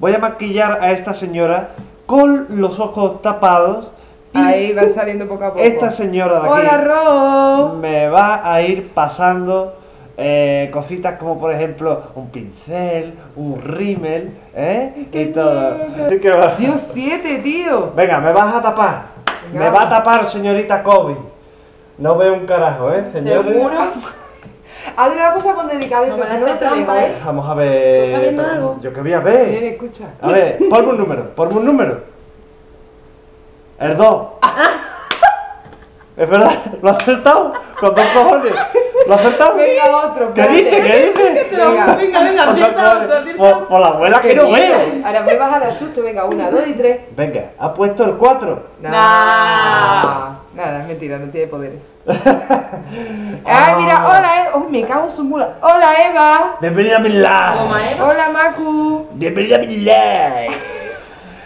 voy a maquillar a esta señora con los ojos tapados. y Ahí va saliendo poco a poco. Esta señora de aquí Hola, Ro. me va a ir pasando eh, cositas como por ejemplo un pincel, un rímel, ¿eh? Y todo. Así que va- Dios 7, tío. Venga, me vas a tapar. Venga. Me va a tapar, señorita Kobe. No veo un carajo, ¿eh, señores? ¿Seguro? Hazle una cosa con delicadeza, No si no, no te ¿eh? Vamos a ver. ¿Estás viendo algo? Yo que voy a ver. Bien, escucha. A ver, ponme un número, ponme un número. El 2. Es verdad, lo has acertado. Con dos cojones. ¿Lo has acertado? Venga, otro. ¿Qué espérate. dice? ¿Qué dice? Venga. Venga, venga, acierta otro, cojones. acierta Por, la abuela que no veo. Ahora me vas a dar susto. Venga, una, dos y tres. Venga, ha puesto el 4. Nah. Mentira, no tiene poderes. Ay, mira, hola, eh. Uy, me cago en su mula. Hola, Eva. Bienvenida a mi live. Hola, Macu. Bienvenida a mi live.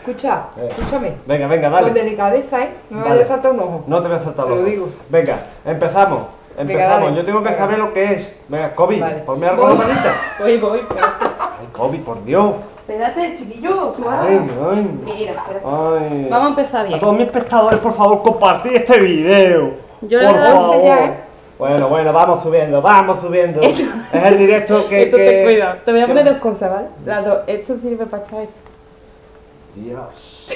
Escucha, Eh. escúchame. Venga, venga, Con dale. delicadeza, ¿eh? No me Vale. vayas a saltar un ojo. No te voy a saltar Te los lo ojos. digo. Venga, empezamos. Empezamos. Yo tengo que Venga. saber lo que es. Venga, Kobe, Vale. ponme algo en la manita. Voy, voy. Ay, Kobe, por Dios. Espérate, chiquillo. tú vas. Ay, ay. Mira, espérate. Ay. Vamos a empezar A bien. todos mis espectadores, por favor, compartid este video. Yo le por he dado favor. ya, ¿eh? Bueno, bueno, vamos subiendo, vamos subiendo. es el directo que. Esto que... te cuida. Te voy a que- poner dos cosas, ¿vale? Las dos. Esto sirve para echar esto. Dios.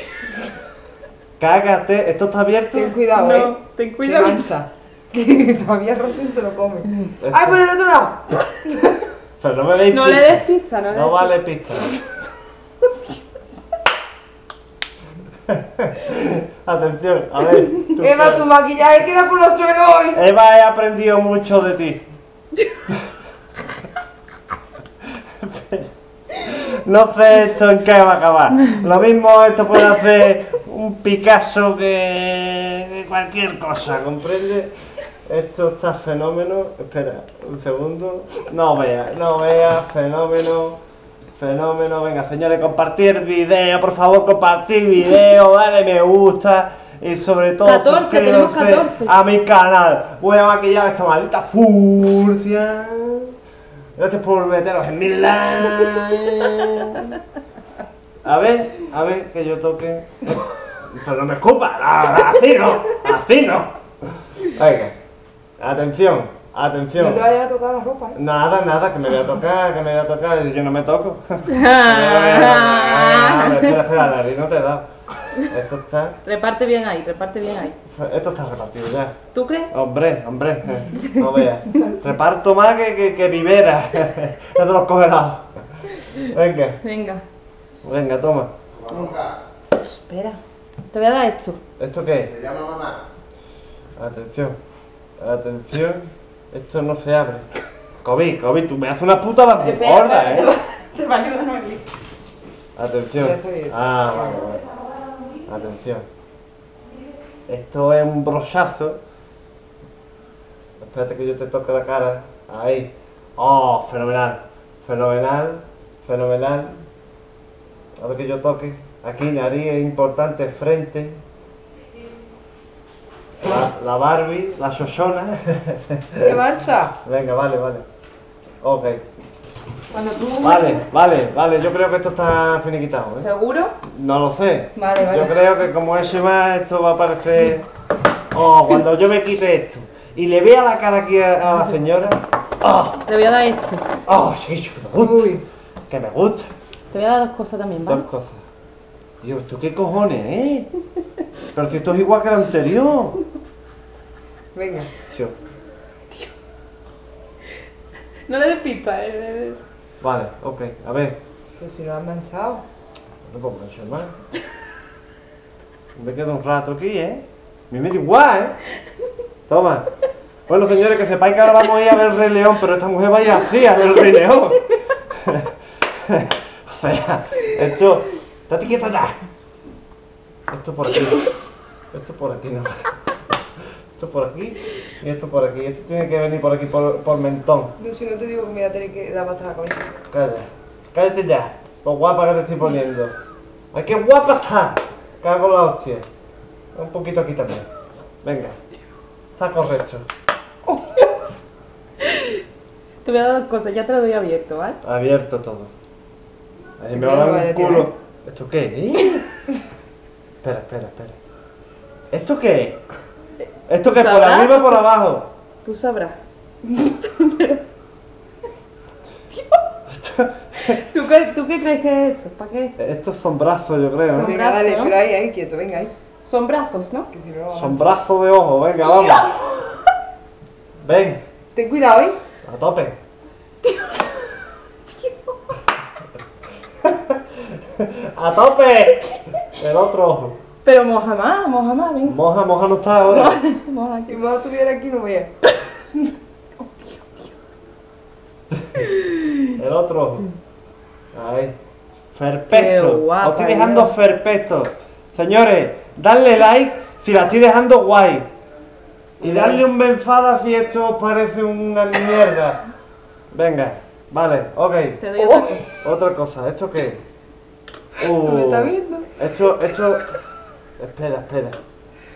Cágate, ¿esto está abierto? Ten cuidado, no, ¿eh? ten cuidado. Que todavía Rosy se lo come. Esto- ¡Ay, por el otro lado! Pero no me deis No le pista. des pista, no le No des vale pista. Atención, a ver. tú Eva, tu maquillaje queda por los suelos hoy. Eva, he aprendido mucho de ti. No sé esto en qué va a acabar. Lo mismo esto puede hacer un Picasso que cualquier cosa, ¿comprende? Esto está fenómeno. Espera, un segundo. No vea, no vea, fenómeno. Fenómeno. Venga, señores, compartir video, por favor, compartir video, dale me gusta. Y sobre todo, 14, tenemos suscríbanse 14. a mi canal. Voy a maquillar esta maldita furcia. Gracias por meteros en mi live. A ver, a ver, que yo toque. Pero no me escupa, así no, así no. Venga, atención, atención. No te vayas a tocar la ropa, ¿eh? Nada, nada, que me voy a tocar, que me voy a tocar, yo no me toco. Espera, espera, la nariz no te da. Esto está, Reparte bien ahí, reparte bien ahí. esto está repartido ya. ¿Tú crees? Hombre, hombre, eh, no veas. Reparto más que, que, que vivera. No te los congelados. Venga, Venga. venga, toma. Espera. Te voy a dar esto. ¿Esto qué? Me llama mamá. Atención, atención. Esto no se abre. Kobe, Kobe, tú me haces una puta Espera, gorda, eh. Te va a ayudar. Atención. Ah, vale, vale. Atención. Esto es un brochazo. Espérate que yo te toque la cara. Ahí. Oh, fenomenal. Fenomenal. Fenomenal. A ver que yo toque. Aquí, nariz es importante, frente. La, la Barbie, la Shoshona. ¿Qué mancha? Venga, vale, vale. Ok. Cuando tú... Vale, vale, vale. Yo creo que esto está finiquitado, ¿eh? ¿Seguro? No lo sé. Vale, vale. Yo creo que como ese va, esto va a parecer. Oh, cuando yo me quite esto y le vea la cara aquí a, a la señora. Oh, Te voy a dar esto. oh, sí, que me gusta. Uy. Que me gusta. Te voy a dar dos cosas también, ¿vale? Dos cosas. Tío, ¿esto qué cojones, eh? Pero si esto es igual que el anterior. Venga. Tío. No le des pista, eh. Vale, ok, a ver. Pero si lo has manchado. No puedo manchar más. Me quedo un rato aquí, ¿eh? Me da igual, ¿eh? Toma. Bueno, señores, que sepáis que ahora vamos a ir a ver el Rey León, pero esta mujer vaya así a ver el Rey León. o sea, esto... ¡Estate quieta ya! Esto por aquí. Esto por aquí, no. Esto por aquí y esto por aquí. Esto tiene que venir por aquí, por, por mentón. Yo si no te digo que me voy a tener que dar hasta la cabeza. Calla. Cállate ya. Lo guapa que te estoy poniendo. ¡Ay, qué guapa está! Cago la hostia. Un poquito aquí también. Venga. Está correcto. Te voy a dar dos cosas, ya te lo doy abierto, ¿vale? Abierto todo. Ahí me va a no dar un culo. ¿Esto qué es? espera, espera, espera. ¿Esto qué es? ¿Esto qué es? ¿Por arriba o por abajo? Tú sabrás. ¿Tú qué, ¿Tú qué crees que es esto? ¿Para qué? Estos son brazos, yo creo, ¿no? Venga, dale, ¿no? pero ahí, ahí, quieto, venga, ahí. Son brazos, ¿no? Que si no, Son brazos de ojo, venga, vamos. Ven, Ten cuidado, ¿eh? a tope. ¡A tope! El otro ojo. Pero moja más, moja más, ven. Moja, moja no está ahora. Moja Si no estuviera aquí, no voy a. El otro. Ahí. Perfecto. guapa, Os estoy dejando Dios. perfecto. Señores, dadle like si la estoy dejando guay. Y darle un benfada si esto os parece una mierda. Venga, vale, ok. Te doy Oh. otra cosa. Otra cosa, ¿esto qué? ¿No me Uh, está viendo? Esto, esto. Espera, espera.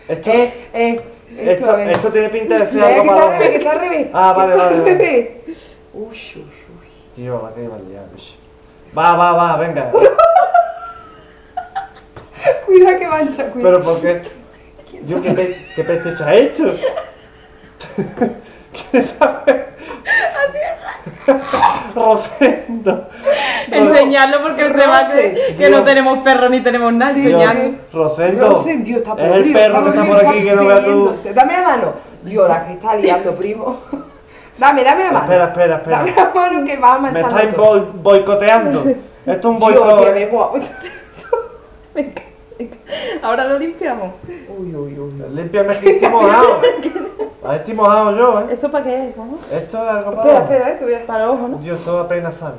Esto, Eh, eh. Esto, esto, esto tiene pinta de ser algo que está que está al revés. Ah, vale, que vale, al vale. Uy, uy, uy. Tío, la que iba a liar, bicho. Va, va, va, venga. Cuidado que mancha, cuidado. Pero ¿por qué? Yo qué, pe qué peste se ha hecho. ¿Quién sabe? Rosendo. Enseñarlo porque se va a creer que no tenemos perro ni tenemos nada. Sí, Enseñarlo. Rosendo. Rosen, Dios, está es el podrido, perro que está por aquí que no veas tú. Dame la mano. Dios, la que está liando, primo. Dame, dame la mano. Espera, espera, espera. Dame la mano que va a Me manchar estáis todo. boi- boicoteando. Esto es un boicot. me. Venga, venga. Ahora lo limpiamos. Uy, uy, uy. Límpiame que estoy mojado. Ahí estoy mojado yo, ¿eh? ¿Eso para qué es? no? Esto es algo Espera, para. espera, eh, que voy a... El ojo, ¿no? Dios, todo apenas sale.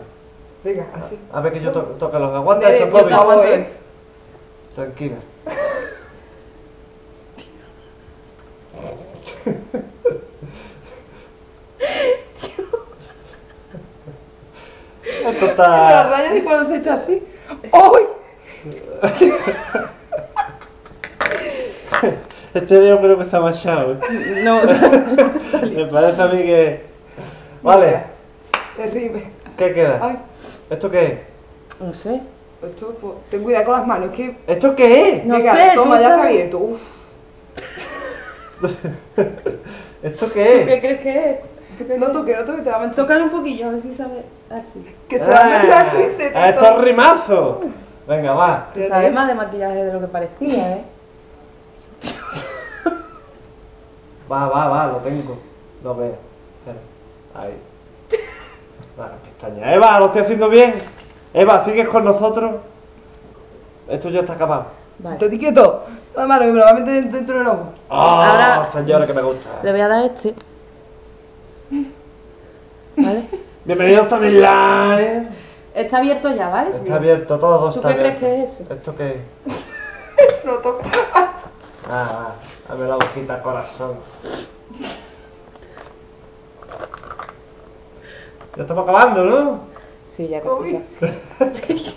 Venga, así. A ver que yo to toque los aguantes. Esto por favor, eh. esto. Tranquila. Esto La está. raya de cuando se echa así. ¡Uy! Este dedo creo que está manchado. ¿eh? No, Me parece a mí que. Vale, Terrible. ¿qué queda? Ay, ¿Esto qué es? no sé. esto, pues, ten cuidado con las manos, que... ¿Esto qué es? No Venga, sé, toma, tú ya está abierto. Uf. ¿Esto ¿Tú qué qué es? crees que es? ¿Tú qué No toque, no toque, te va a manchar. Tócale un poquillo, a ver si sabe así. Que se va a manchar Ah, Luis se esto es rimazo. Venga, va. Tú sabes más de maquillaje de lo que parecía, ¿eh? Va, va, va, lo tengo. Lo veo. Espera. Ahí. Va, pestaña. Eva, lo estoy haciendo bien. Eva, ¿sigues con nosotros? Esto ya está acabado. Vale. Estate quieto. La mano que me lo va a meter dentro del ojo. ¡Ah, Ahora- señora, que me gusta! Le voy a dar este. ¿Vale? Bienvenidos a mi live. Está abierto ya, ¿vale? Está abierto todo. ¿Tú está qué crees que es eso? ¿Esto qué es? No toca. Ah, ah, dame la boquita, corazón. Ya estamos acabando, ¿no? Sí, ya casi.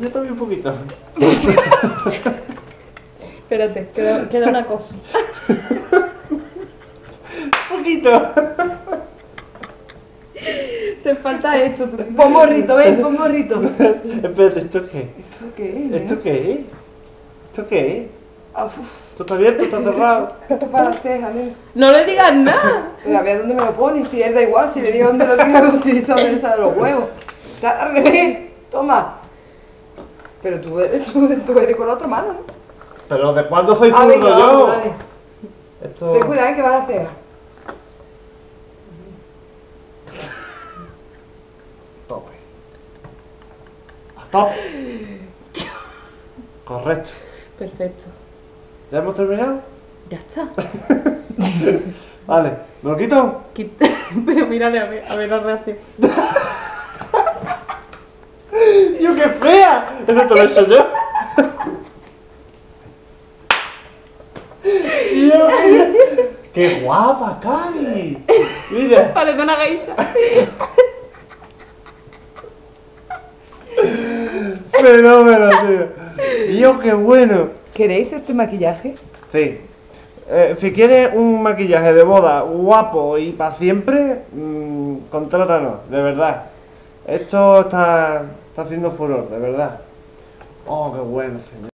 Yo también un poquito. Espérate, queda, queda una cosa. Un poquito. Te falta esto, tú. Pon morrito, ven, pon morrito. Espérate, ¿esto qué? ¿Esto qué es? ¿Esto qué es? ¿Esto qué es? Ah, uf, ¿Esto está abierto? ¿Está cerrado? esto es para la ceja, nene. No le digas nada. Pero a ver dónde me lo pone, si él da igual, si le digo dónde lo tenga que utilizar, le salen los huevos. Está al revés, toma. Pero tú eres, tú eres con la otra mano, ¿no? ¿Pero de cuándo soy Ah, zurdo venga, yo? vamos, dale. Esto... Ten cuidado, eh, que va a la ceja. Tope. A tope. Correcto. Perfecto. ¿Ya hemos terminado? Ya está. Vale. ¿Me lo quito? Quita- Pero mírale a ver, a ver la reacción. ¡Yo qué fea! Eso te lo he hecho yo. Tío, mira. ¡Qué guapa, Cari! Mira. Parece una geisha. Fenómeno, tío. Tío, qué bueno. ¿Queréis este maquillaje? Sí. Eh, si quieres un maquillaje de boda guapo y para siempre, mm, con contrátanos, de verdad. Esto está, está haciendo furor, de verdad. Oh, qué bueno, señor.